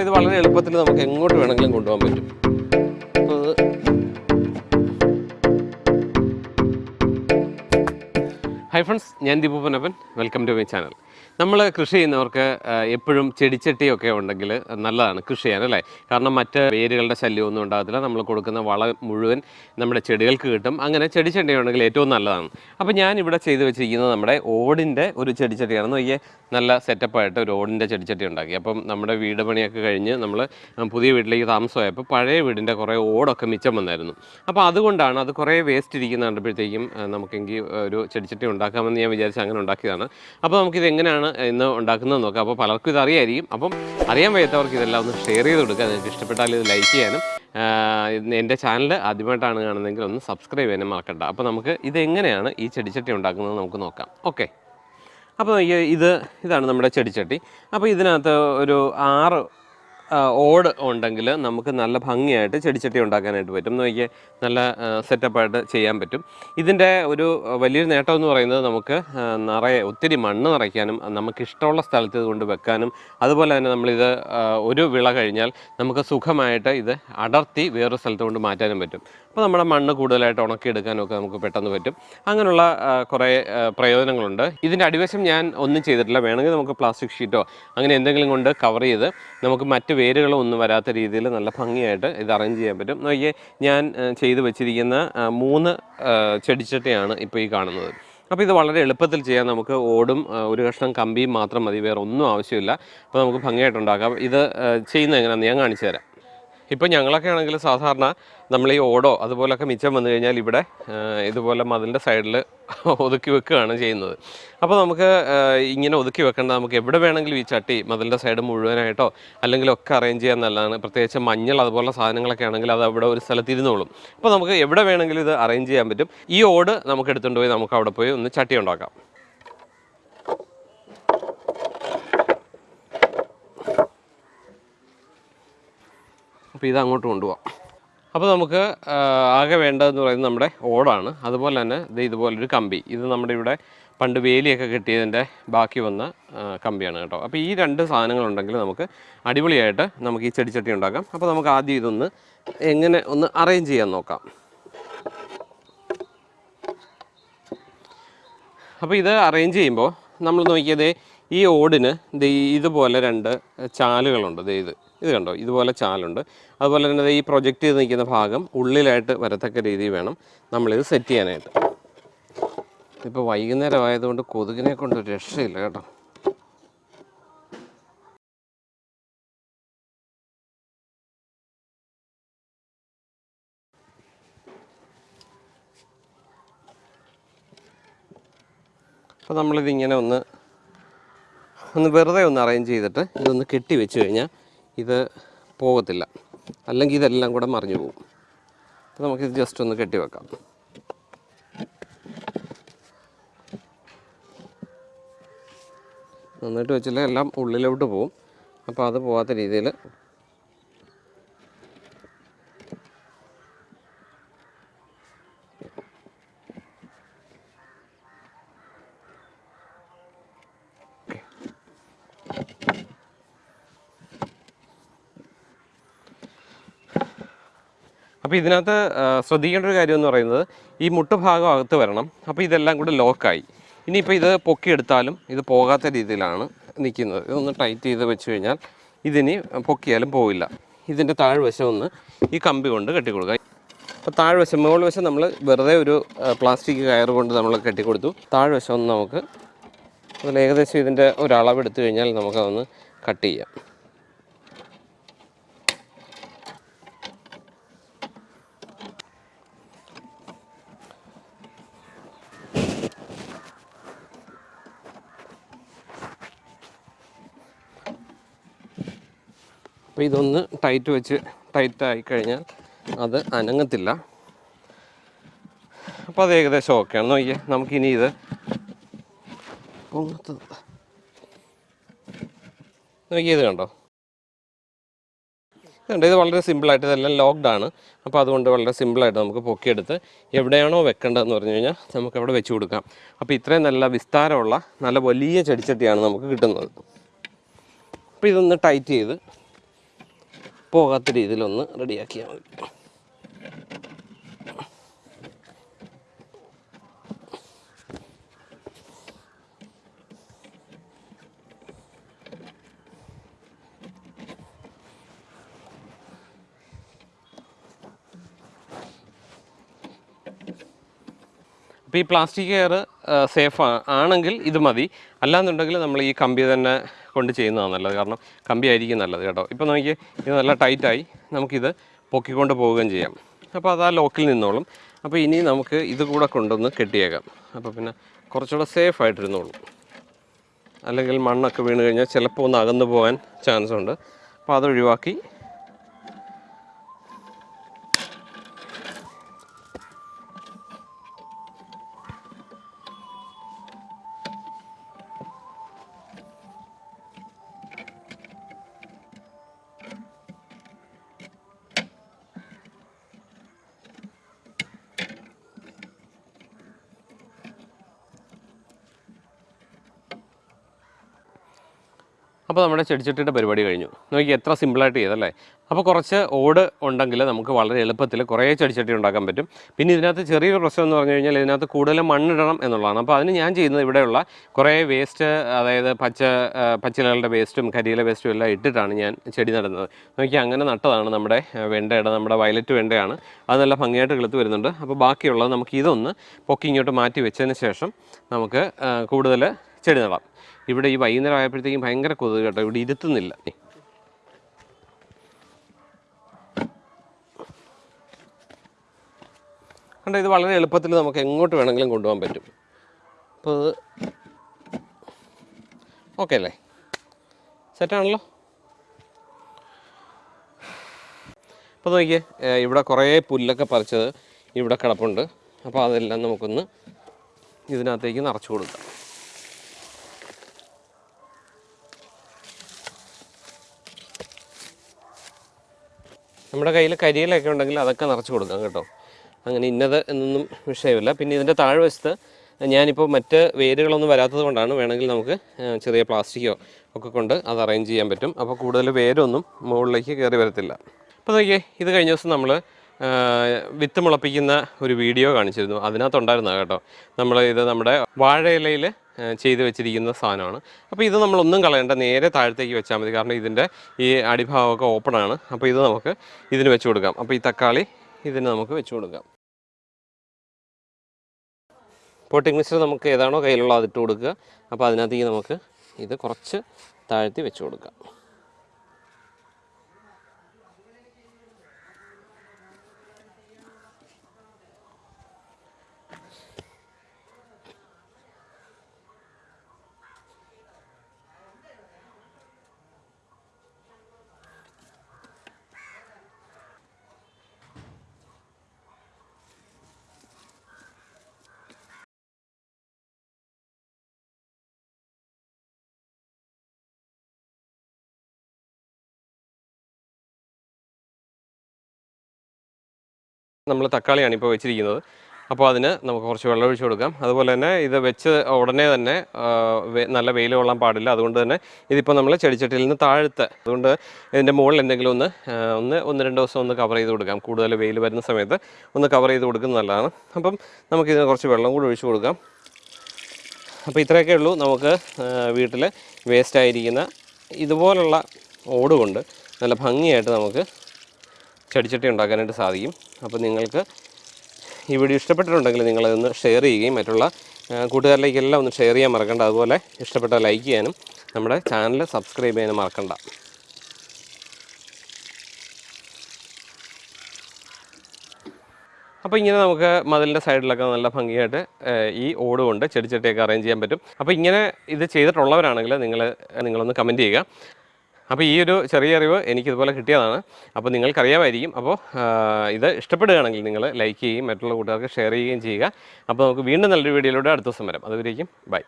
ഇത് വളരെ എളുപ്പത്തിൽ നമുക്ക് എങ്ങോട്ട് വേണമെങ്കിലും കൊണ്ടുപോകാൻ പറ്റും. ഹൈ ഫ്രണ്ട്സ് ഞാൻ Deepu Ponnappan. Welcome to my channel നമ്മൾ കൃഷി ചെയ്യുന്നവർക്ക് എപ്പോഴും ചെടിച്ചട്ടിയൊക്കെ ഉണ്ടെങ്കിൽ നല്ലതാണ് കൃഷി ചെയ്യാൻ അല്ലേ? കാരണം മറ്റ് വേരുകളുടെ ശല്യമൊന്നും ഉണ്ടാകത്തില്ല. നമ്മൾ കൊടുക്കുന്ന വളം മുഴുവൻ നമ്മുടെ ചെടികൾക്ക് കിട്ടും. അങ്ങനെ ചെടിച്ചട്ടി ഉണ്ടെങ്കിൽ ഏറ്റവും നല്ലതാണ്. അപ്പോൾ ഞാൻ ഇവിടെ ചെയ്ത് വെച്ചിരിക്കുന്നത് നമ്മുടെ ഓടിന്റെ ഒരു ചെടിച്ചട്ടിയാണ് നോക്കിയേ നല്ല സെറ്റപ്പായിട്ട് ഒരു ഓടിന്റെ ചെടിച്ചട്ടി ഉണ്ടാക്കി. അപ്പം നമ്മുടെ വീട് പണിയൊക്കെ കഴിഞ്ഞ് നമ്മൾ പുതിയ വീട്ടിലേക്ക് താമസമായപ്പോൾ പഴയ വീടിന്റെ കുറേ ഓടൊക്കെ മിച്ചം വന്നായിരുന്നു. അപ്പോൾ അതുകൊണ്ടാണ് അത് കുറേ വേസ്റ്റ് ഇരിക്കുന്ന കണ്ടപ്പോഴത്തേക്കും നമുക്കെങ്കിൽ ഒരു ചെടിച്ചട്ടി ഉണ്ടാക്കാമെന്ന് ഞാൻ വിചാരിച്ച് അങ്ങനെ ഉണ്ടാക്കിയതാണ്. അപ്പോൾ നമുക്കിത് എങ്ങനെയാണ് ഇന്ന് ഉണ്ടാക്കുന്നത് നോക്കാം. അപ്പോൾ പലർക്കും ഇത് അറിയായിരിക്കും അപ്പം അറിയാൻ വയ്യാത്തവർക്ക് ഇതെല്ലാം ഒന്ന് ഷെയർ ചെയ്ത് കൊടുക്കുക. നിങ്ങൾക്ക് ഇഷ്ടപ്പെട്ടാൽ ഇത് ലൈക്ക് ചെയ്യാനും എന്റെ ചാനൽ ആദ്യമായിട്ടാണ് കാണുന്നതെങ്കിൽ ഒന്ന് സബ്സ്ക്രൈബ് ചെയ്യാനും മറക്കണ്ട. അപ്പോൾ നമുക്ക് ഇതെങ്ങനെയാണ് ഈ ചെടിച്ചട്ടി ഉണ്ടാക്കുന്നത് നമുക്ക് നോക്കാം. ഓക്കെ അപ്പോൾ ഇത് ഇതാണ് നമ്മുടെ ചെടിച്ചട്ടി. അപ്പോൾ ഇതിനകത്ത് ഒരു ആറ് ഓട് ഉണ്ടെങ്കിൽ നമുക്ക് നല്ല ഭംഗിയായിട്ട് ചെടിച്ചട്ടി ഉണ്ടാക്കാനായിട്ട് പറ്റും. നോക്കിയാൽ നല്ല സെറ്റപ്പായിട്ട് ചെയ്യാൻ പറ്റും. ഇതിന്റെ ഒരു വലിയൊരു നേട്ടം എന്ന് പറയുന്നത് നമുക്ക് നിറയെ ഒത്തിരി മണ്ണ് നിറയ്ക്കാനും നമുക്കിഷ്ടമുള്ള സ്ഥലത്ത് ഇത് കൊണ്ട് വെക്കാനും അതുപോലെ തന്നെ നമ്മളിത് ഒരു വിള കഴിഞ്ഞാൽ നമുക്ക് സുഖമായിട്ട് ഇത് അടർത്തി വേറൊരു സ്ഥലത്ത് കൊണ്ട് മാറ്റാനും പറ്റും. അപ്പോൾ നമ്മുടെ മണ്ണ് കൂടുതലായിട്ട് ഉണക്കിയെടുക്കാനും ഒക്കെ നമുക്ക് പെട്ടെന്ന് പറ്റും. അങ്ങനെയുള്ള കുറേ പ്രയോജനങ്ങളുണ്ട്. ഇതിന്റെ അടിവശം ഞാൻ ഒന്നും ചെയ്തിട്ടില്ല. വേണമെങ്കിൽ നമുക്ക് പ്ലാസ്റ്റിക് ഷീറ്റോ അങ്ങനെ എന്തെങ്കിലും കൊണ്ട് കവർ ചെയ്ത് നമുക്ക് മറ്റ് വേരുകളോ ഒന്നും വരാത്ത രീതിയിൽ നല്ല ഭംഗിയായിട്ട് ഇത് അറേഞ്ച് ചെയ്യാൻ പറ്റും. നോക്കിയേ ഞാൻ ചെയ്തു വെച്ചിരിക്കുന്ന മൂന്ന് ചെടിച്ചട്ടയാണ് ഇപ്പോൾ ഈ കാണുന്നത്. അപ്പോൾ ഇത് വളരെ എളുപ്പത്തിൽ ചെയ്യാൻ നമുക്ക് ഓടും ഒരു കഷ്ണം കമ്പിയും മാത്രം മതി. വേറെ ഒന്നും ആവശ്യമില്ല. അപ്പോൾ നമുക്ക് ഭംഗിയായിട്ടുണ്ടാക്കാം ഇത് ചെയ്യുന്ന ചെയ്യുന്നത് എങ്ങനെയാണെന്ന് ഞാൻ കാണിച്ചു തരാം. ഇപ്പോൾ ഞങ്ങളൊക്കെ ആണെങ്കിൽ സാധാരണ നമ്മൾ ഈ ഓടോ അതുപോലൊക്കെ മിച്ചം വന്നു കഴിഞ്ഞാൽ ഇവിടെ ഇതുപോലെ മതിലിന്റെ സൈഡിൽ ഒതുക്കി വെക്കുകയാണ് ചെയ്യുന്നത്. അപ്പോൾ നമുക്ക് ഇങ്ങനെ ഒതുക്കി വെക്കേണ്ട നമുക്ക് എവിടെ വേണമെങ്കിലും ഈ ചട്ടി മതിലിന്റെ സൈഡ് മുഴുവനായിട്ടോ അല്ലെങ്കിൽ ഒക്കെ അറേഞ്ച് ചെയ്യാൻ നല്ലതാണ് പ്രത്യേകിച്ച് മഞ്ഞൾ അതുപോലുള്ള സാധനങ്ങളൊക്കെ ആണെങ്കിൽ അത് അവിടെ ഒരു സ്ഥലത്ത് ഇരുന്നോളും. അപ്പോൾ നമുക്ക് എവിടെ വേണമെങ്കിലും ഇത് അറേഞ്ച് ചെയ്യാൻ പറ്റും. ഈ ഓട് നമുക്ക് എടുത്തുകൊണ്ട് പോയി നമുക്ക് അവിടെ പോയി ഒന്ന് ചട്ടി ഉണ്ടാക്കാം. അപ്പോൾ ഇത് അങ്ങോട്ട് കൊണ്ടുപോകാം അപ്പോൾ നമുക്ക് ആകെ വേണ്ടതെന്ന് പറയുന്നത് നമ്മുടെ ഓടാണ്. അതുപോലെ തന്നെ ഇത് ഇതുപോലൊരു കമ്പി. ഇത് നമ്മുടെ ഇവിടെ പണ്ട് വേലിയൊക്കെ കിട്ടിയതിന്റെ ബാക്കി വന്ന കമ്പിയാണ് കേട്ടോ. അപ്പോൾ ഈ രണ്ട് സാധനങ്ങളുണ്ടെങ്കിൽ നമുക്ക് അടിപൊളിയായിട്ട് നമുക്ക് ഈ ചെടിച്ചട്ടി ഉണ്ടാക്കാം. അപ്പോൾ നമുക്ക് ആദ്യം ഇതൊന്ന് എങ്ങനെ ഒന്ന് അറേഞ്ച് ചെയ്യാൻ നോക്കാം. അപ്പോൾ ഇത് അറേഞ്ച് ചെയ്യുമ്പോൾ നമ്മൾ നോക്കിയത് ഈ ഓടിന് ഇതുപോലെ രണ്ട് ചാലുകളുണ്ട്. ഇത് ഇത് കണ്ടോ? ഇതുപോലെ ചാലുണ്ട്. അതുപോലെ തന്നെ ഈ പ്രൊജക്റ്റ് ചെയ്ത് നിൽക്കുന്ന ഭാഗം ഉള്ളിലായിട്ട് വരത്തക്ക രീതിയിൽ വേണം നമ്മളിത് സെറ്റ് ചെയ്യാനായിട്ട്. ഇപ്പോൾ വൈകുന്നേരം ആയതുകൊണ്ട് കൊതുകിനെ കൊണ്ട് രക്ഷയില്ല കേട്ടോ. അപ്പോൾ നമ്മളിതിങ്ങനെ ഒന്ന് ഒന്ന് വെറുതെ ഒന്ന് അറേഞ്ച് ചെയ്തിട്ട് ഇതൊന്ന് കെട്ടി വെച്ച് കഴിഞ്ഞാൽ ഇത് പോകത്തില്ല. അല്ലെങ്കിൽ ഇതെല്ലാം കൂടെ മറിഞ്ഞു പോകും. അപ്പോൾ നമുക്കിത് ജസ്റ്റ് ഒന്ന് കെട്ടി വെക്കാം. നന്നായിട്ട് വെച്ചില്ല? എല്ലാം ഉള്ളിലോട്ട് പോകും അപ്പോൾ അത് പോകാത്ത രീതിയിൽ അപ്പോൾ ഇതിനകത്ത് ശ്രദ്ധിക്കേണ്ട ഒരു കാര്യം എന്ന് പറയുന്നത് ഈ മുട്ടുഭാഗം അകത്ത് വരണം. അപ്പോൾ ഇതെല്ലാം കൂടെ ലോക്കായി ഇനിയിപ്പോൾ ഇത് പൊക്കിയെടുത്താലും ഇത് പോകാത്ത രീതിയിലാണ് നിൽക്കുന്നത്. ഇതൊന്ന് ടൈറ്റ് ചെയ്ത് വെച്ച് കഴിഞ്ഞാൽ ഇതിനി പൊക്കിയാലും പോവില്ല. ഇതിന്റെ താഴ്വശം ഒന്ന് ഈ കമ്പി കൊണ്ട് കെട്ടിക്കൊടുക്കുക. അപ്പോൾ താഴ്വശം മുകൾ വശം നമ്മൾ വെറുതെ ഒരു പ്ലാസ്റ്റിക് കയർ കൊണ്ട് നമ്മൾ കെട്ടിക്കൊടുത്തു. താഴ്വശം ഒന്ന് നമുക്ക് അതിൽ ഏകദേശം ഇതിന്റെ ഒരളവ് എടുത്തു കഴിഞ്ഞാൽ നമുക്കതൊന്ന് കട്ട് ചെയ്യാം. അപ്പോൾ ഇതൊന്ന് ടൈറ്റ് വെച്ച് ടൈറ്റായി കഴിഞ്ഞാൽ അത് അനങ്ങത്തില്ല. അപ്പോൾ അത് ഏകദേശം ആണ്. നോക്കിയേ നമുക്കിനി ഇത് പൊങ്ങത്തത്. നോക്കിയേ ഇത് കണ്ടോ? ഇതുണ്ട് ഇത് വളരെ സിമ്പിളായിട്ട് ഇതെല്ലാം ലോക്ക്ഡ് ആണ്. അപ്പോൾ അതുകൊണ്ട് വളരെ സിമ്പിളായിട്ട് നമുക്ക് പൊക്കിയെടുത്ത് എവിടെയാണോ വെക്കേണ്ടതെന്ന് പറഞ്ഞു കഴിഞ്ഞാൽ നമുക്ക് അവിടെ വെച്ച് കൊടുക്കാം. അപ്പോൾ ഇത്രയും നല്ല വിസ്താരമുള്ള നല്ല വലിയ ചെടിച്ചട്ടിയാണ് നമുക്ക് കിട്ടുന്നത്. അപ്പോൾ ഇതൊന്ന് ടൈറ്റ് ചെയ്ത് പോകാത്ത രീതിയിലൊന്ന് റെഡിയാക്കിയാൽ മതി. അപ്പോൾ ഈ പ്ലാസ്റ്റിക് കെയർ സേഫ് ആണെങ്കിൽ ഇത് മതി. അല്ലാന്നുണ്ടെങ്കിൽ നമ്മൾ ഈ കമ്പി തന്നെ കൊണ്ട് ചെയ്യുന്നതാണ് നല്ലത്. കാരണം കമ്പി ആയിരിക്കും നല്ലത് കേട്ടോ. ഇപ്പോൾ നോക്കി ഇത് നല്ല ടൈറ്റായി നമുക്കിത് പൊക്കിക്കൊണ്ട് പോവുകയും ചെയ്യാം. അപ്പോൾ അത് ആ ലോക്കിൽ നിന്നോളും. അപ്പോൾ ഇനി നമുക്ക് ഇത് കൂടെ കൊണ്ടൊന്ന് കെട്ടിയേക്കാം. അപ്പോൾ പിന്നെ കുറച്ചുകൂടെ സേഫ് ആയിട്ടിരുന്നോളും. അല്ലെങ്കിൽ മണ്ണൊക്കെ വീണ് കഴിഞ്ഞാൽ ചിലപ്പോൾ ഒന്ന് അകന്നു പോകാൻ ചാൻസ് ഉണ്ട്. അപ്പോൾ അത് അപ്പോൾ നമ്മുടെ ചെടിച്ചട്ടിയുടെ പരിപാടി കഴിഞ്ഞു. നോക്കി എത്ര സിമ്പിളായിട്ട് ചെയ്തല്ലേ? അപ്പോൾ കുറച്ച് ഓട് ഉണ്ടെങ്കിൽ നമുക്ക് വളരെ എളുപ്പത്തിൽ കുറേ ചെടിച്ചട്ടി ഉണ്ടാക്കാൻ പറ്റും. പിന്നെ ഇതിനകത്ത് ചെറിയൊരു പ്രശ്നം എന്ന് പറഞ്ഞു കഴിഞ്ഞാൽ ഇതിനകത്ത് കൂടുതൽ മണ്ണിടണം എന്നുള്ളതാണ്. അപ്പോൾ അതിന് ഞാൻ ചെയ്യുന്നത് ഇവിടെയുള്ള കുറേ വേസ്റ്റ് അതായത് പച്ച പച്ചിലകളുടെ വേസ്റ്റും കരിയിലെ വേസ്റ്റും എല്ലാം ഇട്ടിട്ടാണ് ഞാൻ ചെടി നടുന്നത്. നോക്കി അങ്ങനെ നട്ടതാണ് നമ്മുടെ വെണ്ടയുടെ നമ്മുടെ വയലറ്റ് വെണ്ടയാണ്. അത് നല്ല ഭംഗിയായിട്ട് കിളുത്ത് വരുന്നുണ്ട്. അപ്പോൾ ബാക്കിയുള്ളത് നമുക്ക് ഇതൊന്ന് പൊക്കി ഇങ്ങോട്ട് മാറ്റി വെച്ചതിന് ശേഷം നമുക്ക് കൂടുതൽ ചെടി നടാം. ഇവിടെ ഈ വൈകുന്നേരം ആയപ്പോഴത്തേക്കും ഭയങ്കര കൊതുക് കേട്ടോ ഇവിടെ ഇരുത്തുന്നില്ല. കണ്ടോ ഇത് വളരെ എളുപ്പത്തിൽ നമുക്ക് എങ്ങോട്ട് വേണമെങ്കിലും കൊണ്ടുപോകാൻ പറ്റും. അപ്പോൾ ഇത് ഓക്കെ അല്ലേ? സെറ്റാണല്ലോ അപ്പോൾ നോക്കിയേ ഇവിടെ കുറേ പുല്ലൊക്കെ പറിച്ചത് ഇവിടെ കിടപ്പുണ്ട്. അപ്പോൾ അതെല്ലാം നമുക്കൊന്ന് ഇതിനകത്തേക്ക് നിറച്ചു കൊടുക്കാം. നമ്മുടെ കയ്യിൽ കരിയിലൊക്കെ ഉണ്ടെങ്കിൽ അതൊക്കെ നിറച്ച് കൊടുക്കാം കേട്ടോ. അങ്ങനെ ഇന്നത് എന്നൊന്നും വിഷയമില്ല. പിന്നെ ഇതിന്റെ താഴ്വശത്ത് ഞാനിപ്പോൾ മറ്റ് വേരുകളൊന്നും വരാത്തത് കൊണ്ടാണ് വേണമെങ്കിൽ നമുക്ക് ചെറിയ പ്ലാസ്റ്റിക്കോ ഒക്കെ കൊണ്ട് അത് അറേഞ്ച് ചെയ്യാൻ പറ്റും. അപ്പോൾ കൂടുതൽ വേരൊന്നും മുകളിലേക്ക് കയറി വരത്തില്ല. അപ്പോൾ നോക്കിയേ ഇത് കഴിഞ്ഞ ദിവസം നമ്മൾ വിത്ത് മുളപ്പിക്കുന്ന ഒരു വീഡിയോ കാണിച്ചിരുന്നു. അതിനകത്തുണ്ടായിരുന്ന കേട്ടോ. നമ്മൾ ഇത് നമ്മുടെ വാഴയിലയിൽ ചെയ്ത് വെച്ചിരിക്കുന്ന സാധനമാണ്. അപ്പോൾ ഇത് നമ്മളൊന്നും കളയേണ്ട. നേരെ താഴത്തേക്ക് വെച്ചാൽ മതി. കാരണം ഇതിന്റെ ഈ അടിഭാഗമൊക്കെ ഓപ്പണാണ് അപ്പോൾ ഇത് നമുക്ക് ഇതിന് വെച്ച് കൊടുക്കാം. അപ്പോൾ ഈ തക്കാളി ഇതിന് നമുക്ക് വെച്ച് കൊടുക്കാം. പോട്ടിംഗ് മിക്സർ നമുക്ക് ഏതാണോ കയ്യിലുള്ള അതിട്ട് കൊടുക്കുക. അപ്പോൾ അതിനകത്തേക്ക് നമുക്ക് ഇത് കുറച്ച് താഴ്ത്തി വെച്ച് കൊടുക്കാം. നമ്മൾ തക്കാളിയാണ് ഇപ്പോൾ വെച്ചിരിക്കുന്നത്. അപ്പോൾ അതിന് നമുക്ക് കുറച്ച് വെള്ളം ഒഴിച്ച് കൊടുക്കാം. അതുപോലെ തന്നെ ഇത് വെച്ച് ഉടനെ തന്നെ നല്ല വെയിൽ കൊള്ളാൻ പാടില്ല. അതുകൊണ്ട് തന്നെ ഇതിപ്പോൾ നമ്മൾ ചെടിച്ചട്ടിയിൽ നിന്ന് താഴ്ത്ത് അതുകൊണ്ട് ഇതിന്റെ മുകളിൽ എന്തെങ്കിലും ഒന്ന് ഒന്ന് ഒന്ന് രണ്ട് ദിവസം ഒന്ന് കവർ ചെയ്ത് കൊടുക്കാം. കൂടുതൽ വെയിൽ വരുന്ന സമയത്ത് ഒന്ന് കവർ ചെയ്ത് കൊടുക്കുന്നത് നല്ലതാണ്. അപ്പം നമുക്കിതിന് കുറച്ച് വെള്ളം കൂടി ഒഴിച്ച് കൊടുക്കാം. അപ്പോൾ ഇത്രയൊക്കെ ഉള്ളൂ നമുക്ക് വീട്ടിൽ വേസ്റ്റ് ആയിരിക്കുന്ന ഇതുപോലുള്ള ഓട് കൊണ്ട് നല്ല ഭംഗിയായിട്ട് നമുക്ക് ചെടിച്ചട്ടി ഉണ്ടാക്കാനായിട്ട് സാധിക്കും. അപ്പോൾ നിങ്ങൾക്ക് ഈ വീഡിയോ ഇഷ്ടപ്പെട്ടിട്ടുണ്ടെങ്കിൽ നിങ്ങളതൊന്ന് ഷെയർ ചെയ്യുകയും മറ്റുള്ള കൂട്ടുകാരിലേക്കെല്ലാം ഒന്ന് ഷെയർ ചെയ്യാൻ മറക്കണ്ട. അതുപോലെ ഇഷ്ടപ്പെട്ട ലൈക്ക് ചെയ്യാനും നമ്മുടെ ചാനൽ സബ്സ്ക്രൈബ് ചെയ്യാനും മറക്കണ്ട. അപ്പോൾ ഇങ്ങനെ നമുക്ക് മതിലിന്റെ സൈഡിലൊക്കെ നല്ല ഭംഗിയായിട്ട് ഈ ഓട് കൊണ്ട് ചെടിച്ചട്ടിയൊക്കെ അറേഞ്ച് ചെയ്യാൻ പറ്റും. അപ്പോൾ ഇങ്ങനെ ഇത് ചെയ്തിട്ടുള്ളവരാണെങ്കിൽ നിങ്ങൾ നിങ്ങളൊന്ന് കമന്റ് ചെയ്യുക. അപ്പോൾ ഈ ഒരു ചെറിയ അറിവ് എനിക്കിതുപോലെ കിട്ടിയതാണ്. അപ്പോൾ നിങ്ങൾക്കറിയാമായിരിക്കും. അപ്പോൾ ഇത് ഇഷ്ടപ്പെടുകയാണെങ്കിൽ നിങ്ങൾ ലൈക്ക് ചെയ്യുകയും മറ്റുള്ള കൂട്ടുകാർക്ക് ഷെയർ ചെയ്യുകയും ചെയ്യുക. അപ്പോൾ നമുക്ക് വീണ്ടും നല്ലൊരു വീഡിയോയിലൂടെ അടുത്ത ദിവസം വരാം. അതുവരേക്കും ബൈ